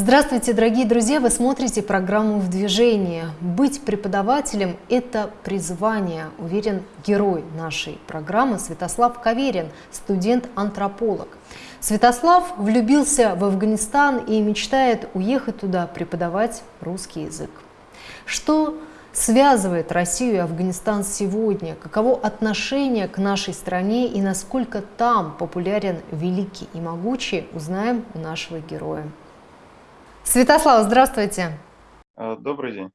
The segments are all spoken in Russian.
Здравствуйте, дорогие друзья! Вы смотрите программу «В движении». Быть преподавателем – это призвание, уверен герой нашей программы Святослав Каверин, студент-антрополог. Святослав влюбился в Афганистан и мечтает уехать туда преподавать русский язык. Что связывает Россию и Афганистан сегодня? Каково отношение к нашей стране и насколько там популярен великий и могучий, узнаем у нашего героя. Святослав, здравствуйте. А, добрый день.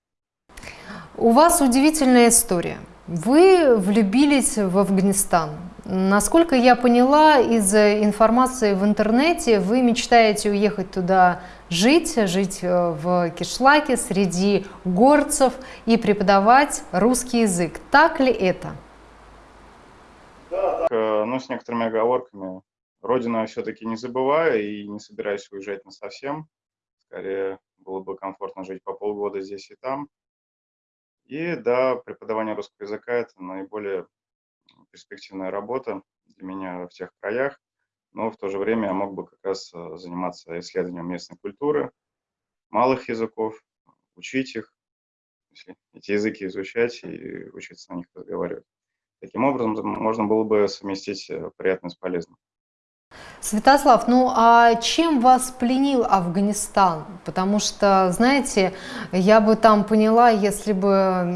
У вас удивительная история. Вы влюбились в Афганистан. Насколько я поняла из информации в интернете, вы мечтаете уехать туда жить, жить э, в Кишлаке среди горцев и преподавать русский язык. Так ли это? Да, да. Ну, с некоторыми оговорками. Родину я все-таки не забываю и не собираюсь уезжать на совсем. Скорее, было бы комфортно жить по полгода здесь и там. И да, преподавание русского языка – это наиболее перспективная работа для меня в тех краях, но в то же время я мог бы как раз э, заниматься исследованием местной культуры, малых языков, учить их, эти языки изучать и учиться на них разговаривать. Таким образом, можно было бы совместить э, приятное с полезным. Святослав, ну а чем вас пленил Афганистан? Потому что, знаете, я бы там поняла, если бы,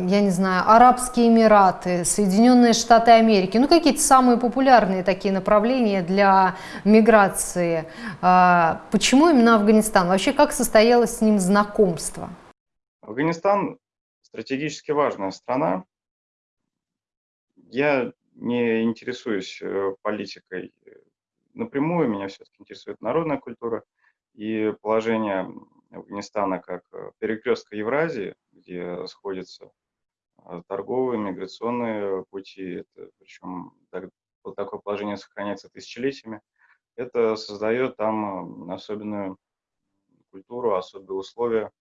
я не знаю, Арабские Эмираты, Соединенные Штаты Америки, ну какие-то самые популярные такие направления для миграции. А, почему именно Афганистан? Вообще, как состоялось с ним знакомство? Афганистан стратегически важная страна. Я не интересуюсь э, политикой напрямую меня все-таки интересует народная культура и положение Афганистана как э, перекрестка Евразии, где сходятся э, торговые, миграционные пути, это, причем так, такое положение сохраняется тысячелетиями, это создает там э, особенную культуру, особые условия.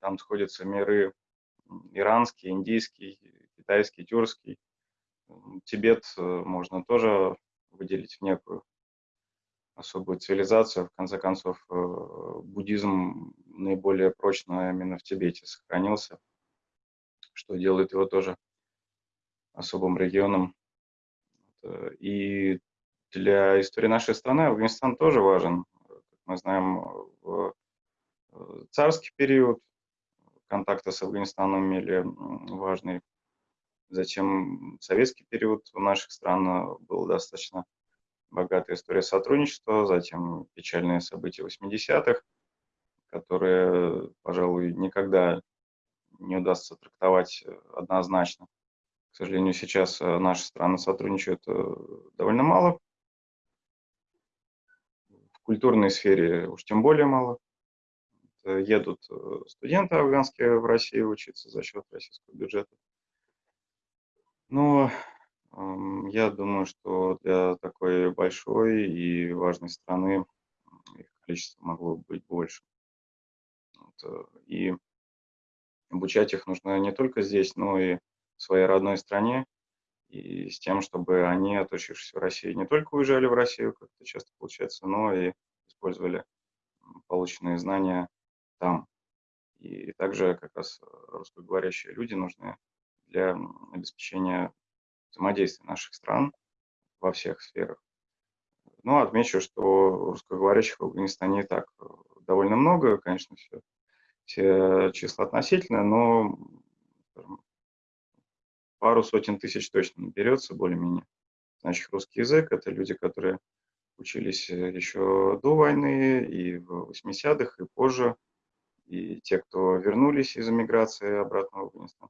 Там сходятся миры иранский, индийский, китайский, тюркский. Тибет можно тоже выделить в некую особую цивилизацию. В конце концов, э, буддизм наиболее прочно именно в Тибете сохранился, что делает его тоже особым регионом. Э, и для истории нашей страны Афганистан тоже важен. Как мы знаем, в э, царский период контакты с Афганистаном имели важный Затем советский период у наших стран был достаточно богатая история сотрудничества, затем печальные события 80-х, которые, пожалуй, никогда не удастся трактовать однозначно. К сожалению, сейчас наши страны сотрудничают э, довольно мало. В культурной сфере уж тем более мало. Едут э, студенты афганские в Россию учиться за счет российского бюджета. Ну, я думаю, что для такой большой и важной страны их количество могло быть больше. Вот, э, и обучать их нужно не только здесь, но и в своей родной стране, и с тем, чтобы они, отучившись в России, не только уезжали в Россию, как это часто получается, но и использовали полученные знания там. И также как раз русскоговорящие люди нужны для обеспечения взаимодействия наших стран во всех сферах. Ну, отмечу, что русскоговорящих в Афганистане и так э, довольно много, конечно, все, все числа относительные, но пару сотен тысяч точно наберется более-менее. Значит, русский язык – это люди, которые учились э, еще до войны, и в 80-х, и позже, и те, кто вернулись из эмиграции обратно в Афганистан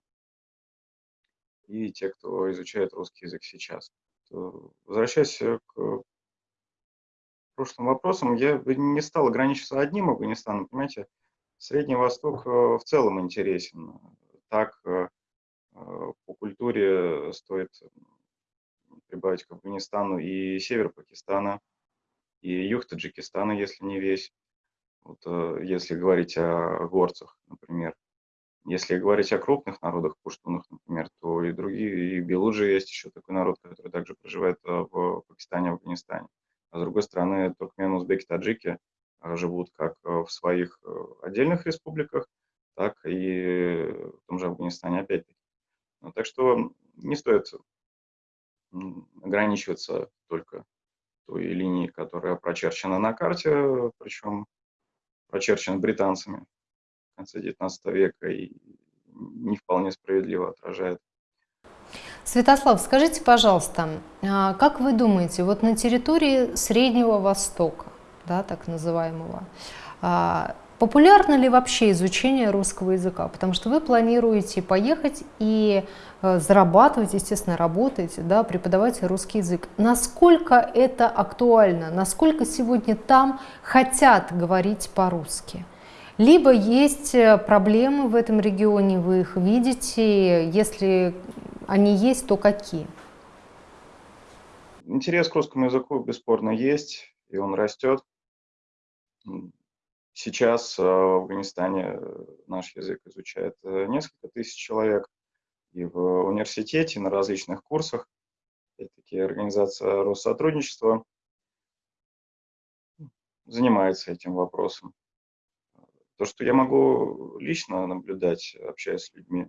и те, кто изучает русский язык сейчас. Возвращаясь к прошлым вопросам, я не стал ограничиваться одним Афганистаном. Понимаете, Средний Восток э, в целом интересен. Так э, э, по культуре стоит прибавить к Афганистану и север Пакистана, и юг Таджикистана, если не весь. Вот, если говорить о горцах, например. Если говорить о крупных народах, пуштунах, например, то и другие, и белуджи есть еще такой народ, который также проживает э, в Пакистане, Афганистане. А с другой стороны, туркмены, узбеки, таджики живут как в своих отдельных республиках, так и в том же Афганистане опять-таки. Ну, так что не стоит ограничиваться только той линией, которая прочерчена на карте, причем прочерчена британцами в конце XIX века и не вполне справедливо отражает. Святослав, скажите, пожалуйста, а как вы думаете, вот на территории Среднего Востока, да, так называемого, а, Популярно ли вообще изучение русского языка? Потому что вы планируете поехать и э, зарабатывать, естественно, работаете, да, преподавать русский язык. Насколько это актуально? Насколько сегодня там хотят говорить по-русски? Либо есть э, проблемы в этом регионе, вы их видите, если они есть, то какие? Интерес к русскому языку бесспорно есть, и он растет. Сейчас э, в Афганистане э, наш язык изучает несколько тысяч человек, и в университете на различных курсах, опять-таки организация Россотрудничества занимается этим вопросом. То, что я могу лично наблюдать, общаясь с людьми,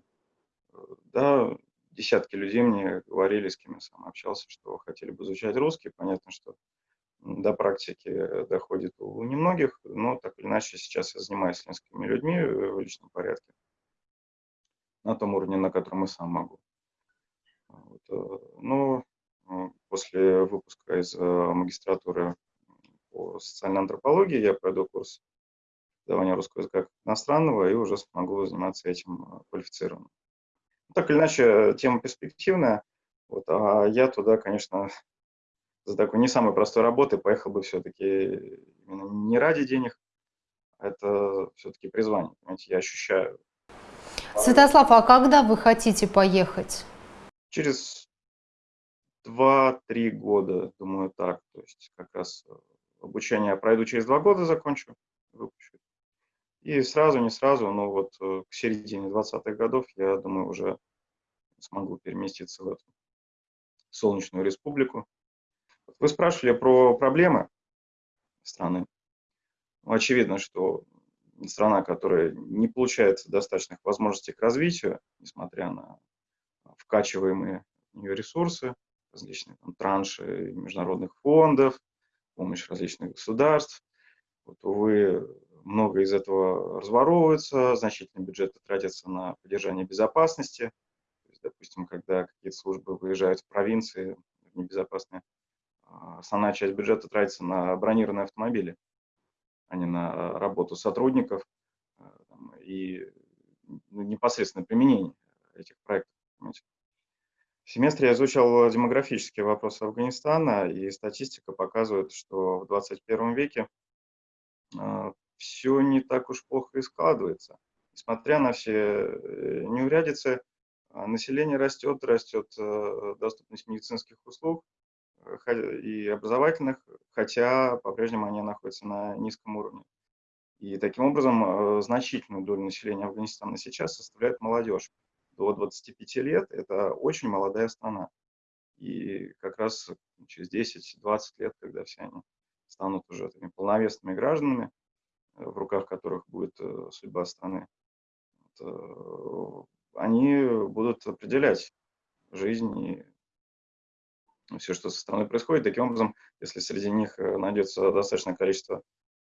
да, десятки людей мне говорили, с кем я сам общался, что хотели бы изучать русский. Понятно, что до практики доходит у немногих, но так или иначе сейчас я занимаюсь с несколькими людьми э, в личном порядке на том уровне, на котором и сам могу. Вот. Э, но э, после выпуска из магистратуры по социальной антропологии я пройду курс преподавания русского языка как иностранного и уже смогу заниматься этим квалифицированно. Так или иначе, тема перспективная, вот, а я туда, конечно, за такой не самой простой работы поехал бы все-таки именно не ради денег, а это все-таки призвание, понимаете, я ощущаю. Святослав, а когда вы хотите поехать? Через два-три года, думаю, так. То есть как раз э, обучение пройду через два года, закончу, выпущу. И сразу, не сразу, но вот э, к середине 20-х годов, я думаю, уже смогу переместиться в эту солнечную республику, вы спрашивали про проблемы страны. Ну, очевидно, что страна, которая не получает достаточных возможностей к развитию, несмотря на вкачиваемые в нее ресурсы, различные там, транши международных фондов, помощь различных государств. Вот, увы, много из этого разворовывается, значительные бюджеты тратятся на поддержание безопасности. То есть, допустим, когда какие-то службы выезжают в провинции небезопасные основная часть бюджета тратится на бронированные автомобили, а не на работу сотрудников э, и ну, непосредственное применение этих проектов. В семестре я изучал демографические вопросы Афганистана, и статистика показывает, что в 21 веке э, все не так уж плохо и складывается. Несмотря на все э, неурядицы, население растет, растет доступность медицинских услуг, и образовательных, хотя по-прежнему они находятся на низком уровне. И таким образом э, значительную долю населения Афганистана сейчас составляет молодежь. До 25 лет это очень молодая страна. И как раз через 10-20 лет, когда все они станут уже полновесными гражданами, э, в руках которых будет э, судьба страны, они будут определять жизнь и все, что со стороны происходит. Таким образом, если среди них э, найдется достаточное количество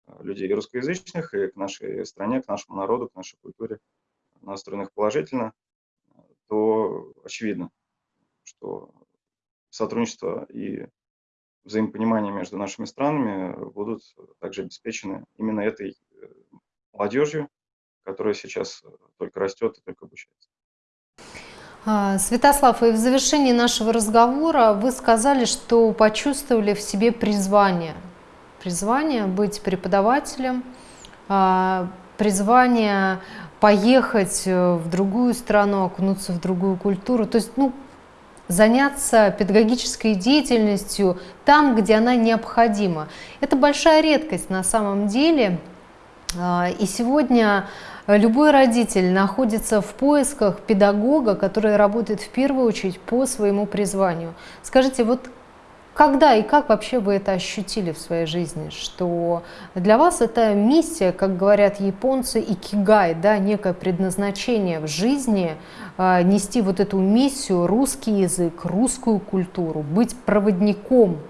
э, людей русскоязычных и к нашей стране, к нашему народу, к нашей культуре настроенных положительно, то очевидно, что сотрудничество и взаимопонимание между нашими странами будут также обеспечены именно этой э, молодежью, которая сейчас только растет и только обучается. А, Святослав, и в завершении нашего разговора вы сказали, что почувствовали в себе призвание. Призвание быть преподавателем, а, призвание поехать э, в другую страну, окунуться в другую культуру. То есть, ну, заняться педагогической деятельностью там, где она необходима. Это большая редкость на самом деле. А, и сегодня Любой родитель находится в поисках педагога, который работает в первую очередь по своему призванию. Скажите, вот Когда и как вообще вы это ощутили в своей жизни, что для вас это миссия, как говорят японцы, икигай, да, некое предназначение в жизни, э, нести вот эту миссию, русский язык, русскую культуру, быть проводником?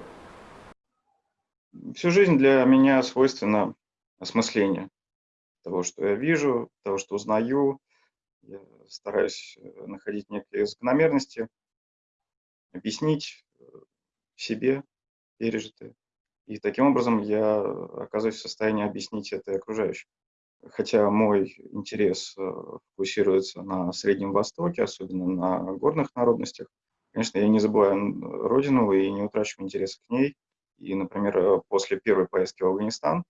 Всю жизнь для меня свойственно осмысление того, что я вижу, того, что узнаю. Я стараюсь э, находить некие закономерности, объяснить э, себе пережитое. И таким образом я оказываюсь в состоянии объяснить это окружающим. Хотя мой интерес э, фокусируется на Среднем Востоке, особенно на горных народностях, конечно, я не забываю родину и не утрачиваю интереса к ней. И, например, после первой поездки в Афганистан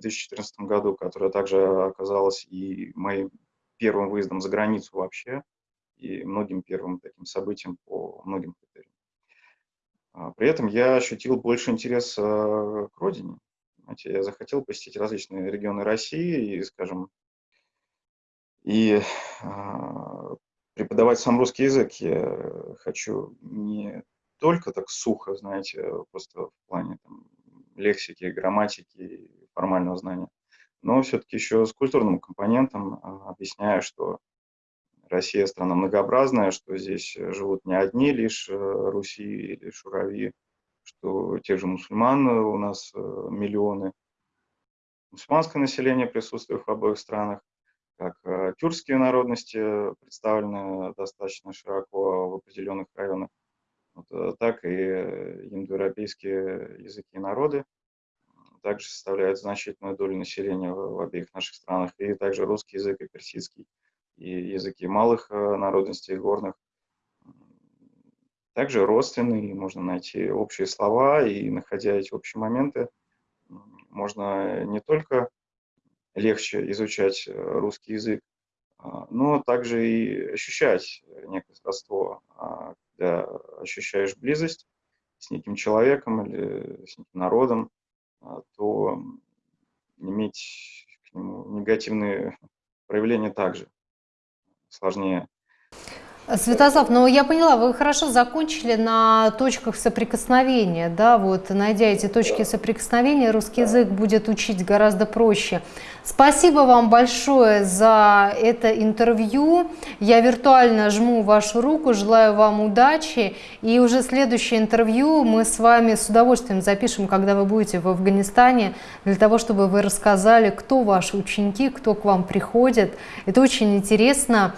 2014 году, которая также оказалась и моим первым выездом за границу вообще, и многим первым таким событием по многим критериям. А, при этом я ощутил больше интерес к родине. Знаете, я захотел посетить различные регионы России и, скажем, и а, преподавать сам русский язык я хочу не только так сухо, знаете, просто в плане там, лексики, грамматики, формального знания, но все-таки еще с культурным компонентом, а, объясняя, что Россия страна многообразная, что здесь э, живут не одни лишь э, Руси или Шурави, что тех же мусульман у нас э, миллионы. Мусульманское население присутствует в обоих странах, как тюркские народности представлены достаточно широко в определенных районах, вот, так и индоевропейские языки и народы также составляют значительную долю населения в обеих наших странах, и также русский язык и персидский и языки малых э, народностей, горных. Также родственные, можно найти общие слова, и находя эти общие моменты, можно не только легче изучать э, русский язык, а, но также и ощущать некое сродство, а, когда ощущаешь близость с неким человеком или с неким народом, то иметь к нему негативные проявления также сложнее. Святослав, ну я поняла, вы хорошо закончили на точках соприкосновения, да, вот найдя эти точки соприкосновения, русский язык будет учить гораздо проще. Спасибо вам большое за это интервью. Я виртуально жму вашу руку, желаю вам удачи. И уже следующее интервью мы с вами с удовольствием запишем, когда вы будете в Афганистане, для того, чтобы вы рассказали, кто ваши ученики, кто к вам приходит. Это очень интересно.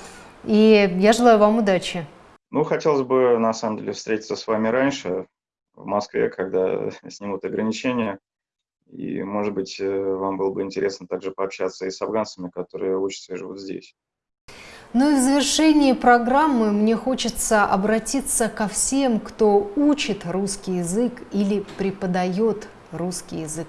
И я желаю вам удачи. Ну, хотелось бы, на самом деле, встретиться с вами раньше, в Москве, когда снимут ограничения. И, может быть, э, вам было бы интересно также пообщаться и с афганцами, которые учатся и живут здесь. Ну и в завершении программы мне хочется обратиться ко всем, кто учит русский язык или преподает русский язык.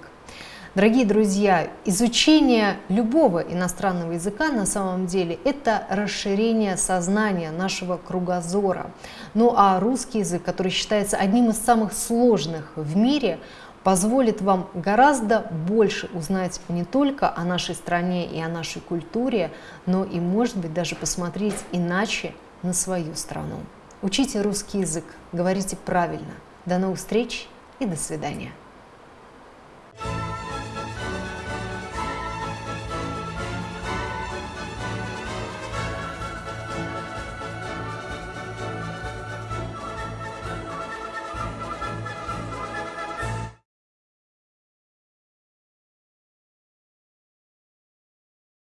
Дорогие друзья, изучение любого иностранного языка на самом деле это расширение сознания нашего кругозора. Ну а русский язык, который считается одним из самых сложных в мире, позволит вам гораздо больше узнать не только о нашей стране и о нашей культуре, но и, может быть, даже посмотреть иначе на свою страну. Учите русский язык, говорите правильно. До новых встреч и до свидания.